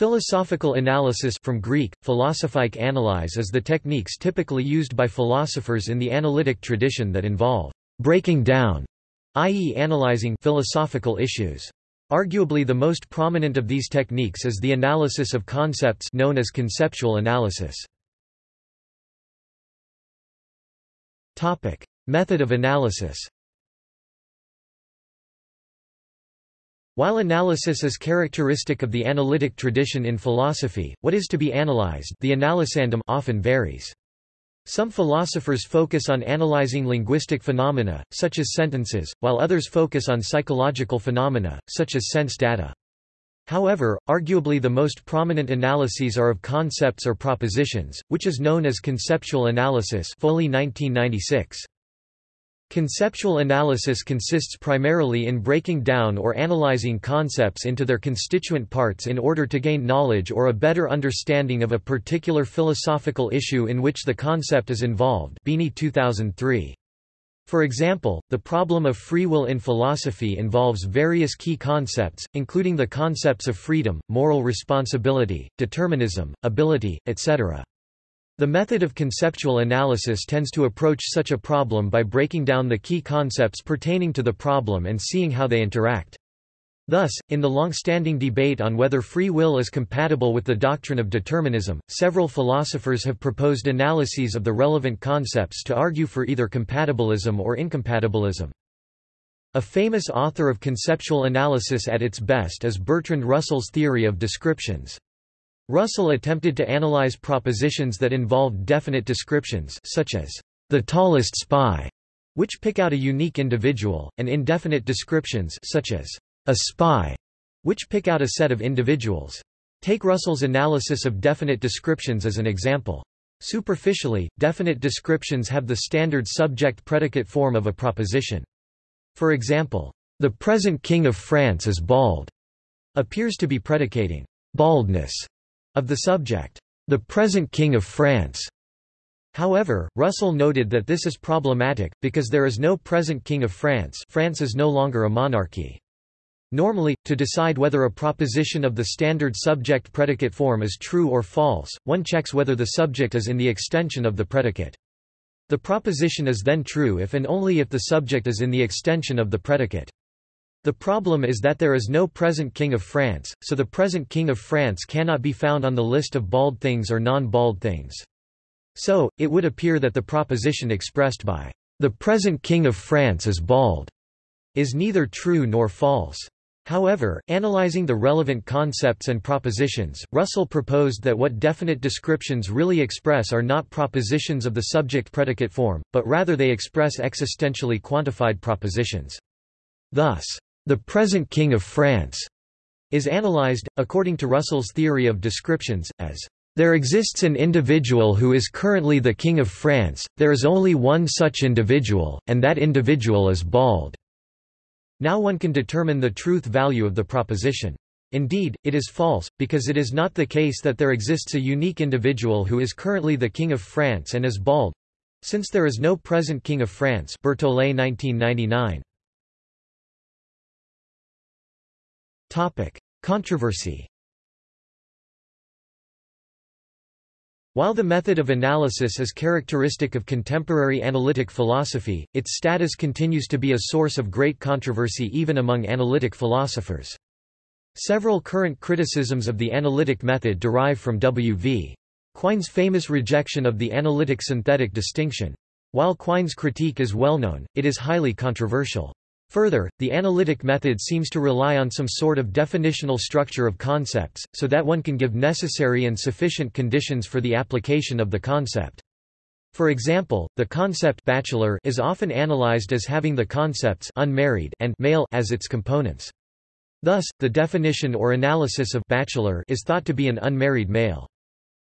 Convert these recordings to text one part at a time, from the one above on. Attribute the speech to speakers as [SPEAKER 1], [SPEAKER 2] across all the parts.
[SPEAKER 1] Philosophical analysis from Greek, philosophike analyze is the techniques typically used by philosophers in the analytic tradition that involve breaking down, i.e. analyzing philosophical issues. Arguably the most prominent of these techniques is the analysis of concepts known as conceptual analysis. Method of analysis While analysis is characteristic of the analytic tradition in philosophy, what is to be analyzed the analysandum often varies. Some philosophers focus on analyzing linguistic phenomena, such as sentences, while others focus on psychological phenomena, such as sense data. However, arguably the most prominent analyses are of concepts or propositions, which is known as conceptual analysis Foley 1996. Conceptual analysis consists primarily in breaking down or analyzing concepts into their constituent parts in order to gain knowledge or a better understanding of a particular philosophical issue in which the concept is involved Beaney 2003. For example, the problem of free will in philosophy involves various key concepts, including the concepts of freedom, moral responsibility, determinism, ability, etc. The method of conceptual analysis tends to approach such a problem by breaking down the key concepts pertaining to the problem and seeing how they interact. Thus, in the long-standing debate on whether free will is compatible with the doctrine of determinism, several philosophers have proposed analyses of the relevant concepts to argue for either compatibilism or incompatibilism. A famous author of conceptual analysis at its best is Bertrand Russell's theory of descriptions. Russell attempted to analyze propositions that involved definite descriptions such as the tallest spy, which pick out a unique individual, and indefinite descriptions such as a spy, which pick out a set of individuals. Take Russell's analysis of definite descriptions as an example. Superficially, definite descriptions have the standard subject-predicate form of a proposition. For example, the present king of France is bald, appears to be predicating baldness of the subject, the present King of France. However, Russell noted that this is problematic, because there is no present King of France France is no longer a monarchy. Normally, to decide whether a proposition of the standard subject-predicate form is true or false, one checks whether the subject is in the extension of the predicate. The proposition is then true if and only if the subject is in the extension of the predicate. The problem is that there is no present King of France, so the present King of France cannot be found on the list of bald things or non-bald things. So, it would appear that the proposition expressed by, "...the present King of France is bald," is neither true nor false. However, analyzing the relevant concepts and propositions, Russell proposed that what definite descriptions really express are not propositions of the subject-predicate form, but rather they express existentially quantified propositions. Thus, the present King of France is analyzed, according to Russell's theory of descriptions, as there exists an individual who is currently the King of France, there is only one such individual, and that individual is bald. Now one can determine the truth value of the proposition. Indeed, it is false, because it is not the case that there exists a unique individual who is currently the King of France and is bald. Since there is no present King of France Bertolet 1999. Topic: Controversy. While the method of analysis is characteristic of contemporary analytic philosophy, its status continues to be a source of great controversy even among analytic philosophers. Several current criticisms of the analytic method derive from W.V. Quine's famous rejection of the analytic-synthetic distinction. While Quine's critique is well known, it is highly controversial. Further, the analytic method seems to rely on some sort of definitional structure of concepts, so that one can give necessary and sufficient conditions for the application of the concept. For example, the concept bachelor is often analyzed as having the concepts unmarried and male as its components. Thus, the definition or analysis of bachelor is thought to be an unmarried male.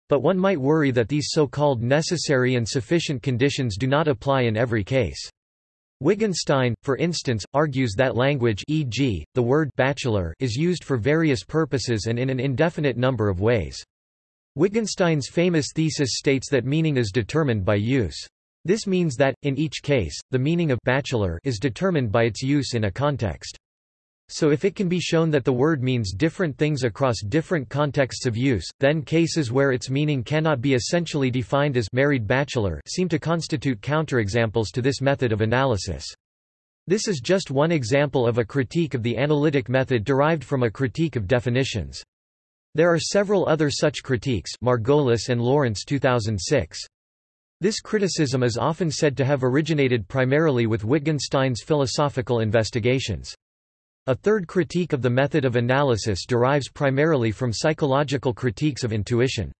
[SPEAKER 1] But one might worry that these so-called necessary and sufficient conditions do not apply in every case. Wittgenstein, for instance, argues that language e.g., the word bachelor is used for various purposes and in an indefinite number of ways. Wittgenstein's famous thesis states that meaning is determined by use. This means that, in each case, the meaning of bachelor is determined by its use in a context. So if it can be shown that the word means different things across different contexts of use, then cases where its meaning cannot be essentially defined as married bachelor seem to constitute counterexamples to this method of analysis. This is just one example of a critique of the analytic method derived from a critique of definitions. There are several other such critiques Margolis and Lawrence 2006. This criticism is often said to have originated primarily with Wittgenstein's philosophical investigations. A third critique of the method of analysis derives primarily from psychological critiques of intuition.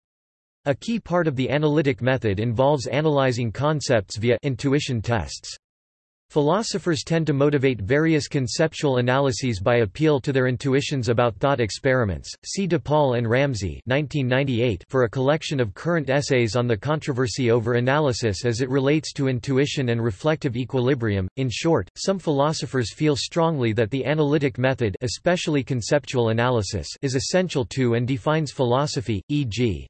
[SPEAKER 1] A key part of the analytic method involves analyzing concepts via intuition tests. Philosophers tend to motivate various conceptual analyses by appeal to their intuitions about thought experiments. See De Paul and Ramsey (1998) for a collection of current essays on the controversy over analysis as it relates to intuition and reflective equilibrium. In short, some philosophers feel strongly that the analytic method, especially conceptual analysis, is essential to and defines philosophy, e.g.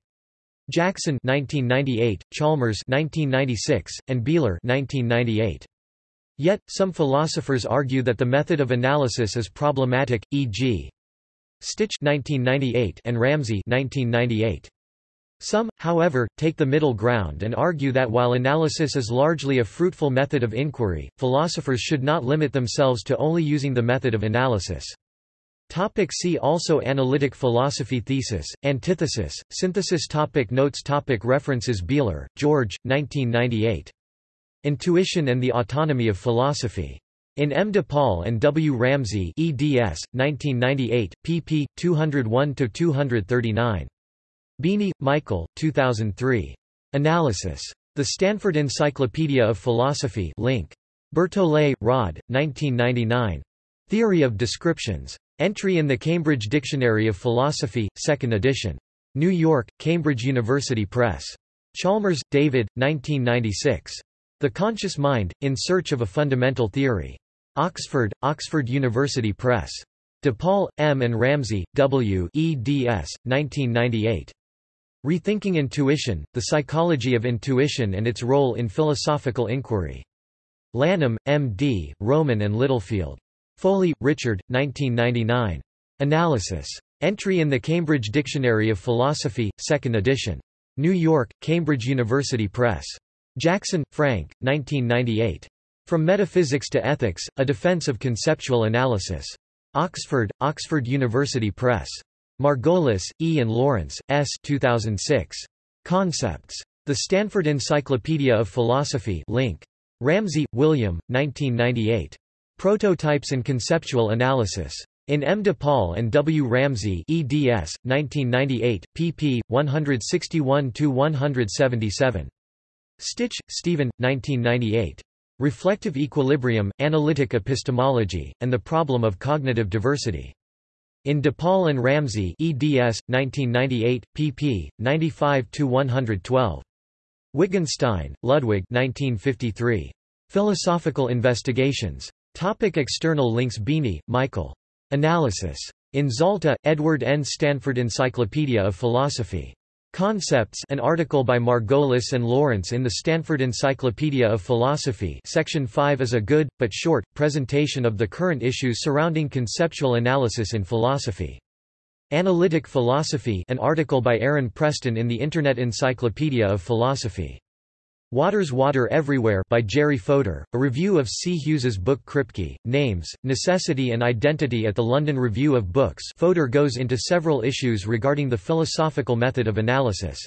[SPEAKER 1] Jackson 1998, Chalmers 1996, and Bealer 1998. Yet, some philosophers argue that the method of analysis is problematic, e.g. Stich 1998 and Ramsey 1998. Some, however, take the middle ground and argue that while analysis is largely a fruitful method of inquiry, philosophers should not limit themselves to only using the method of analysis. Topic see also Analytic philosophy Thesis, Antithesis, Synthesis topic Notes topic References Bealer, George, 1998. Intuition and the Autonomy of Philosophy. In M. de Paul and W. Ramsey eds. 1998, pp. 201–239. Beaney, Michael, 2003. Analysis. The Stanford Encyclopedia of Philosophy link. Bertolet, Rod, 1999. Theory of Descriptions. Entry in the Cambridge Dictionary of Philosophy, 2nd edition. New York, Cambridge University Press. Chalmers, David, 1996. The Conscious Mind, In Search of a Fundamental Theory. Oxford, Oxford University Press. De Paul, M. and Ramsey, W. eds. 1998. Rethinking Intuition, The Psychology of Intuition and Its Role in Philosophical Inquiry. Lanham, M.D., Rowman and Littlefield. Foley, Richard, 1999. Analysis. Entry in the Cambridge Dictionary of Philosophy, 2nd edition. New York, Cambridge University Press. Jackson, Frank, 1998. From Metaphysics to Ethics, A Defense of Conceptual Analysis. Oxford, Oxford University Press. Margolis, E. and Lawrence, S. 2006. Concepts. The Stanford Encyclopedia of Philosophy link. Ramsey, William, 1998. Prototypes and Conceptual Analysis. In M. de Paul and W. Ramsey eds. 1998, pp. 161–177. Stich, Stephen, 1998. Reflective Equilibrium, Analytic Epistemology, and the Problem of Cognitive Diversity. In De Paul and Ramsey eds. 1998, pp. 95–112. Wittgenstein, Ludwig 1953. Philosophical Investigations. Topic external links Beaney, Michael. Analysis. In Zalta, Edward N. Stanford Encyclopedia of Philosophy. Concepts an article by Margolis and Lawrence in the Stanford Encyclopedia of Philosophy Section 5 is a good, but short, presentation of the current issues surrounding conceptual analysis in philosophy. Analytic Philosophy an article by Aaron Preston in the Internet Encyclopedia of Philosophy. Water's Water Everywhere by Jerry Fodor, a review of C. Hughes's book Kripke, Names, Necessity and Identity at the London Review of Books Fodor goes into several issues regarding the philosophical method of analysis.